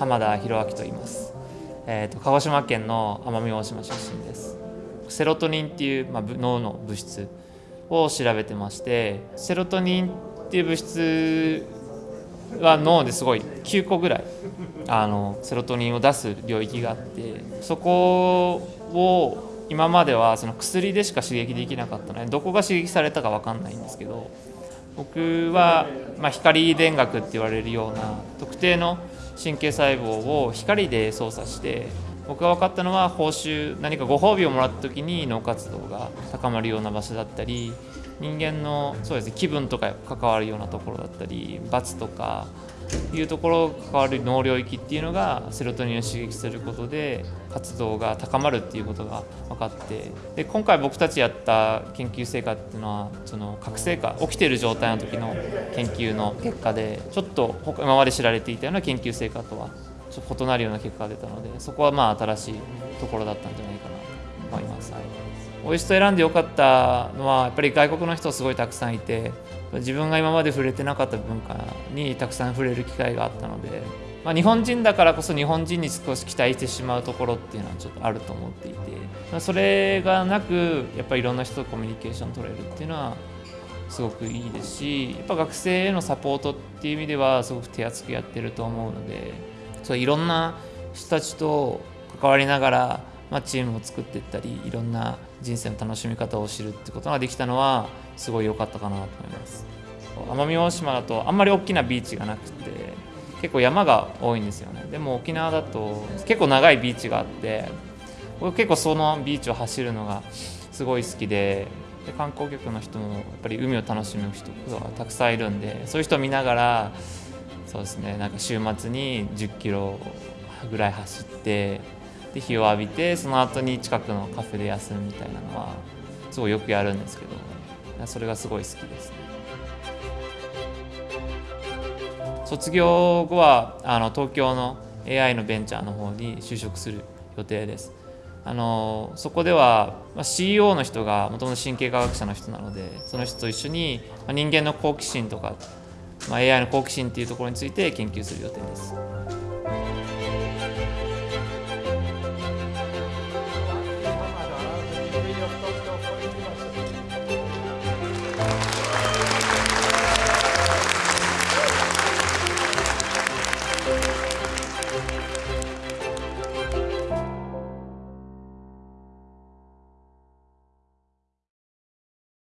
浜田博明と言います、えーと、鹿児島県の奄美大島出身です。セロトニンっていう、まあ、脳の物質を調べてましてセロトニンっていう物質は脳ですごい9個ぐらいあのセロトニンを出す領域があってそこを今まではその薬でしか刺激できなかったのでどこが刺激されたか分かんないんですけど僕は、ま、光電学って言われるような特定の神経細胞を光で操作して僕が分かったのは報酬何かご褒美をもらった時に脳活動が高まるような場所だったり人間のそうです、ね、気分とか関わるようなところだったり罰とかいうところが関わる脳領域っていうのがセロトニンを刺激することで活動が高まるっていうことが分かってで今回僕たちやった研究成果っていうのはその覚醒化起きてる状態の時の研究の結果でちょっと今まで知られていたような研究成果とはちょっと異なるような結果が出たのでそこはまあ新しいところだったんじゃないかなと思います。はいオイスト選んでよかったのはやっぱり外国の人すごいたくさんいて自分が今まで触れてなかった文化にたくさん触れる機会があったので、まあ、日本人だからこそ日本人に少し期待してしまうところっていうのはちょっとあると思っていて、まあ、それがなくやっぱりいろんな人とコミュニケーション取れるっていうのはすごくいいですしやっぱ学生へのサポートっていう意味ではすごく手厚くやってると思うのでそういろんな人たちと関わりながらまあ、チームを作っていったりいろんな人生の楽しみ方を知るってことができたのはすごい良かったかなと思います。奄美大島だとあんまり大きなビーチがなくて結構山が多いんですよね。でも沖縄だと結構長いビーチがあって僕結構そのビーチを走るのがすごい好きでで観光客の人もやっぱり海を楽しむ人がたくさんいるんでそういう人を見ながらそうですねなんか週末に1 0キロぐらい走ってで日を浴びてその後に近くのカフェで休むみたいなのはすごいよくやるんですけどそれがすごい好きですね卒業後はあの東京の AI のベンチャーの方に就職する予定ですあのそこでは、まあ、CEO の人がもともと神経科学者の人なのでその人と一緒に、まあ、人間の好奇心とか、まあ、AI の好奇心っていうところについて研究する予定です。